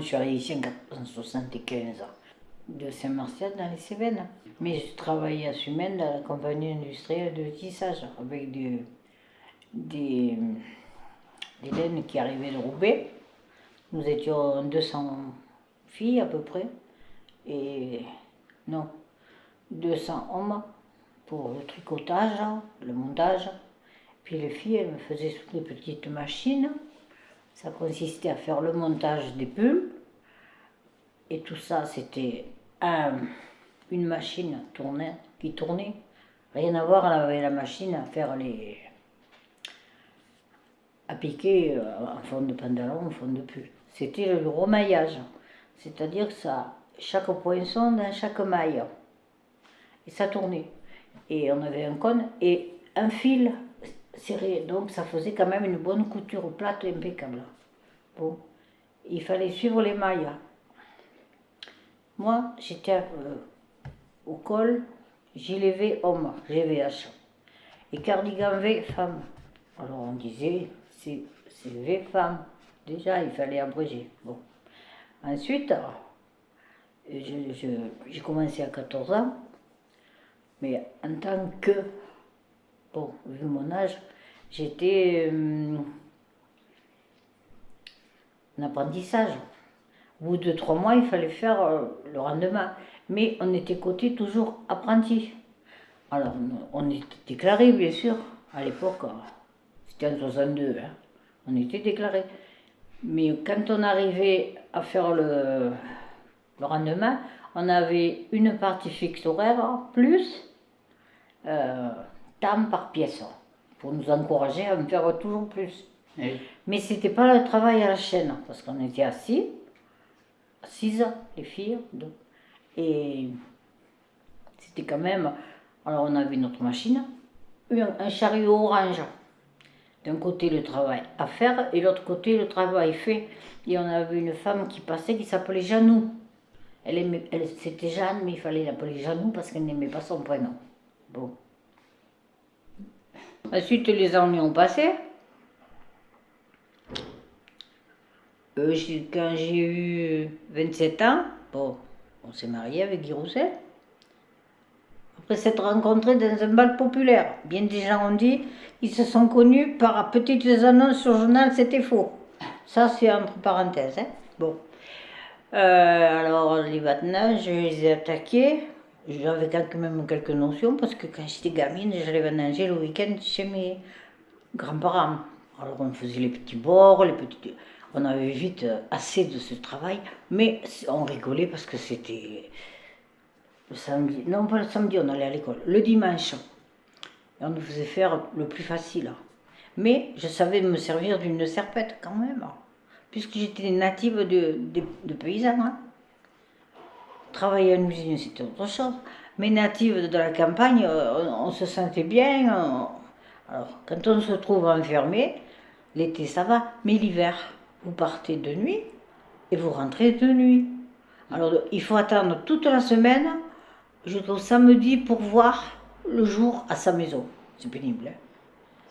Je suis arrivée ici en 1975 de Saint-Martial dans les Cévennes. Mais je travaillais à Sumène dans la compagnie industrielle de tissage avec des, des, laines qui arrivaient de Roubaix. Nous étions 200 filles à peu près. Et non, 200 hommes pour le tricotage, le montage. Puis les filles, elles me faisaient toutes des petites machines. Ça consistait à faire le montage des pulls. Et tout ça, c'était une machine qui tournait. Rien à voir avec la machine à faire les. à piquer euh, en fond de pantalon, en fond de pull. C'était le remaillage. C'est-à-dire que ça, chaque poinçon dans chaque maille. Et ça tournait. Et on avait un cône et un fil serré. Donc ça faisait quand même une bonne couture plate impeccable. Bon. Il fallait suivre les mailles. Moi, j'étais euh, au col, gilet V homme, GVH. Et cardigan V femme. Alors on disait, c'est V femme. Déjà, il fallait abréger. Bon. Ensuite, j'ai commencé à 14 ans, mais en tant que, bon, vu mon âge, j'étais euh, en apprentissage. Au bout de trois mois, il fallait faire euh, le rendement. Mais on était coté toujours apprenti. Alors, on était déclaré, bien sûr, à l'époque. C'était en 62, hein. on était déclaré. Mais quand on arrivait à faire le, le rendement, on avait une partie fixe horaire plus euh, temps par pièce pour nous encourager à en faire toujours plus. Mais ce n'était pas le travail à la chaîne parce qu'on était assis six les filles. Et c'était quand même. Alors, on avait notre machine, un, chariot orange. D'un côté, le travail à faire, et l'autre côté, le travail fait. Et on avait une femme qui passait qui s'appelait Janou. Elle, elle c'était Jeanne, mais il fallait l'appeler Janou parce qu'elle n'aimait pas son prénom. Bon. Ensuite, les années ont passé. Euh, quand j'ai eu 27 ans, bon, on s'est marié avec Guy Rousset. Après s'être rencontrés dans un bal populaire, bien des gens ont dit, ils se sont connus par petites annonces sur le journal, c'était faux. Ça, c'est entre parenthèses. Hein. Bon. Euh, alors, les maintenant, je les ai attaqués. J'avais quand même quelques notions parce que quand j'étais gamine, j'allais vendanger le week-end chez mes grands-parents. Alors, on faisait les petits bords, les petits on avait vite euh, assez de ce travail, mais on rigolait parce que c'était le samedi, non pas le samedi, on allait à l'école, le dimanche. on nous faisait faire le plus facile. Mais je savais me servir d'une serpette quand même, puisque j'étais native de, de, paysans. Hein. Travailler à une usine, c'était autre chose. Mais native de la campagne, euh, on, se sentait bien. alors, quand on se trouve enfermé, l'été ça va, mais l'hiver, vous partez de nuit et vous rentrez de nuit. Alors il faut attendre toute la semaine jusqu'au samedi pour voir le jour à sa maison. C'est pénible. Hein.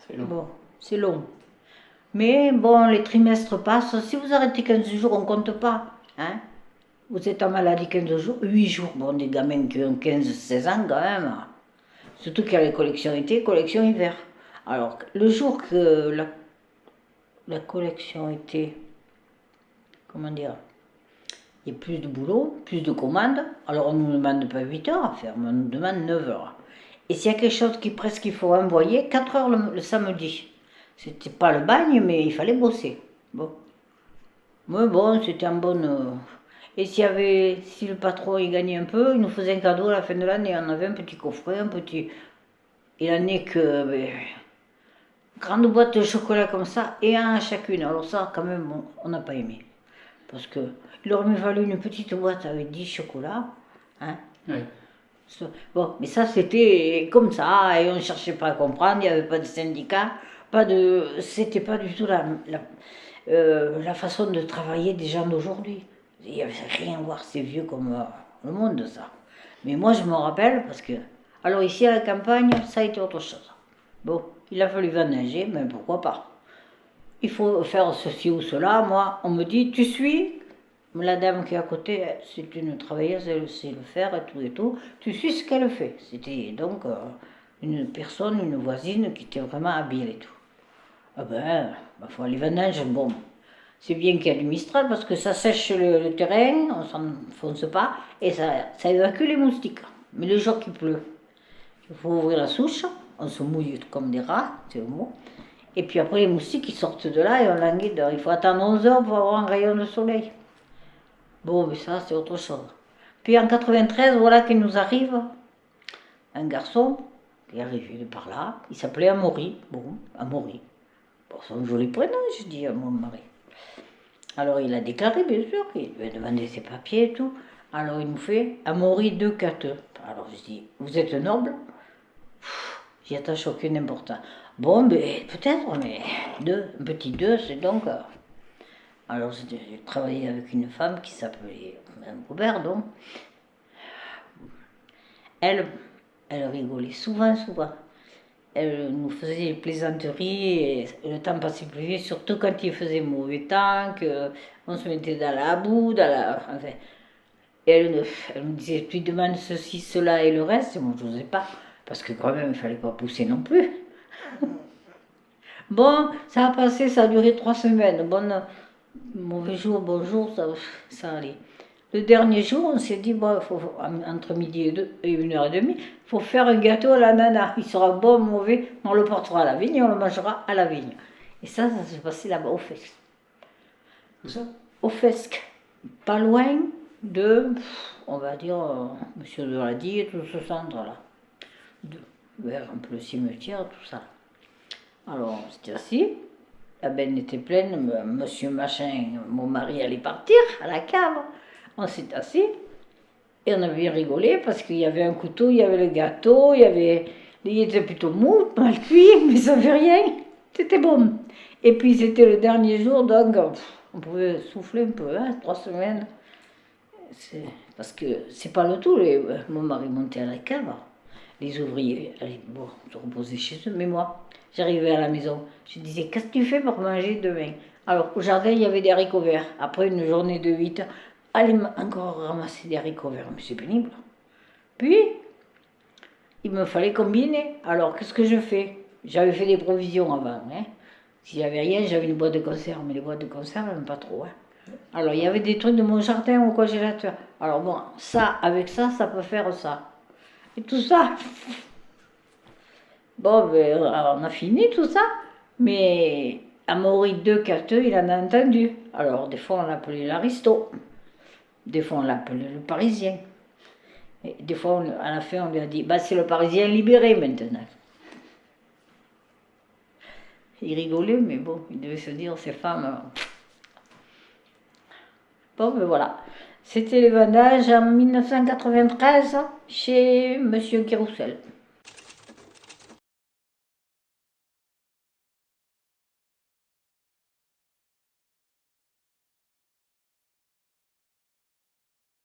c'est long. Bon, c'est long. Mais bon, les trimestres passent. Si vous arrêtez 15 jours, on ne compte pas. Hein vous êtes en maladie 15 jours, 8 jours. Bon, des gamins qui ont 15-16 ans quand même. Surtout qu'il y a les collections été, collections hiver. Alors, le jour que la la collection était, comment dire, il y a plus de boulot, plus de commandes. Alors on ne nous demande pas 8 heures à faire, mais on nous demande 9 heures. Et s'il y a quelque chose qui presque il faut envoyer, 4 heures le, samedi. C'était pas le bagne, mais il fallait bosser. Bon. Mais bon, c'était en bonne. Euh, et s'il y avait, si le patron il gagnait un peu, il nous faisait un cadeau à la fin de l'année. On avait un petit coffret, un petit. Et l'année que. Ben, grande boîte de chocolat comme ça, et un à chacune. Alors ça, quand même, on n'a pas aimé. Parce que il aurait mieux fallu une petite boîte avec 10 chocolats. Hein Bon, mais ça, c'était comme ça, et on ne cherchait pas à comprendre, il n'y avait pas de syndicat, pas de... C'était pas du tout la, la, euh, la, façon de travailler des gens d'aujourd'hui. Il n'y avait rien à voir, c'est vieux comme euh, le monde, ça. Mais moi, je me rappelle, parce que... Alors ici, à la campagne, ça a été autre chose. Bon, il a fallu vendanger, mais pourquoi pas. Il faut faire ceci ou cela. Moi, on me dit, tu suis la dame qui est à côté, c'est une travailleuse, elle sait le faire et tout et tout. Tu suis ce qu'elle fait. C'était donc euh, une personne, une voisine qui était vraiment habile et tout. Ah ben, il faut les vendages, bon, c'est bien qu'il y ait du Mistral parce que ça sèche le, terrain, on s'enfonce pas, et ça, ça évacue les moustiques. Mais le jour qu'il pleut, il faut ouvrir la souche, on se mouille comme des rats, c'est le mot. Et puis après, les moustiques, ils sortent de là et on languit. Il faut attendre 11 heures pour avoir un rayon de soleil. Bon, mais ça, c'est autre chose. Puis en 93, voilà qu'il nous arrive un garçon qui est arrivé de par là. Il s'appelait Amaury. Bon, Amaury. Bon, son joli prénom, je dis à mon mari. Alors il a déclaré, bien sûr, qu'il lui a ses papiers et tout. Alors il nous fait Amaury de Cateux. Alors je dis, vous êtes noble J'y attache aucune importance. Bon, peut-être, mais deux, un petit deux, c'est donc. Euh, alors j'ai travaillé avec une femme qui s'appelait Mme Robert, donc. Elle, elle rigolait souvent, souvent. Elle nous faisait des plaisanteries et le temps passait plus vite, surtout quand il faisait mauvais temps, qu'on se mettait dans la boue, dans la. Enfin, elle, elle me disait Tu demandes ceci, cela et le reste? Et moi, je n'osais pas, parce que quand même, il ne fallait pas pousser non plus. bon, ça a passé, ça a duré trois semaines. Bon, mauvais jour, bonjour, ça, ça allait. Le dernier jour, on s'est dit, bon, faut, entre midi et, deux, et une heure et demie, il faut faire un gâteau à l'ananas. Il sera bon, mauvais, on le portera à la vigne et on le mangera à la vigne. Et ça, ça s'est passé là-bas au FESC. Où ça? Au FESC. Pas loin de, on va dire, euh, Monsieur de l'a dit, tout ce centre-là. Peu le cimetière, tout ça. Alors, on s'était assis. La benne était pleine. Monsieur Machin, mon mari, allait partir à la cave. On s'est assis. Et on avait bien rigolé parce qu'il y avait un couteau, il y avait le gâteau, il y avait. Il était plutôt mou, mal cuit, mais ça fait rien. C'était bon. Et puis c'était le dernier jour, donc on pouvait souffler un peu, hein, trois semaines. Parce que c'est pas le tout. Mon mari montait à la cave les ouvriers, bon, se reposaient chez eux, mais moi, j'arrivais à la maison, je disais, qu'est-ce que tu fais pour manger demain? Alors, au jardin, il y avait des haricots verts. Après une journée de 8 heures, allez encore ramasser des haricots verts, mais c'est pénible. Puis, il me fallait combiner. Alors, qu'est-ce que je fais? J'avais fait des provisions avant. Hein. S'il n'y avait rien, j'avais une boîte de conserve, mais les boîtes de conserve, même pas trop. Hein. Alors, il y avait des trucs de mon jardin au congélateur. Alors, bon, ça, avec ça, ça peut faire ça et tout ça. Bon, ben, on a fini tout ça, mais Amaury de Cateux, il en a entendu. Alors, des fois, on l'appelait l'aristo, des fois, on l'appelait le parisien. Et des fois, à la fin, on lui a dit bah, c'est le parisien libéré maintenant. Il rigolait, mais bon, il devait se dire ces femmes. Bon, ben voilà. C'était le vendage en 1993 chez Monsieur Kiroussel.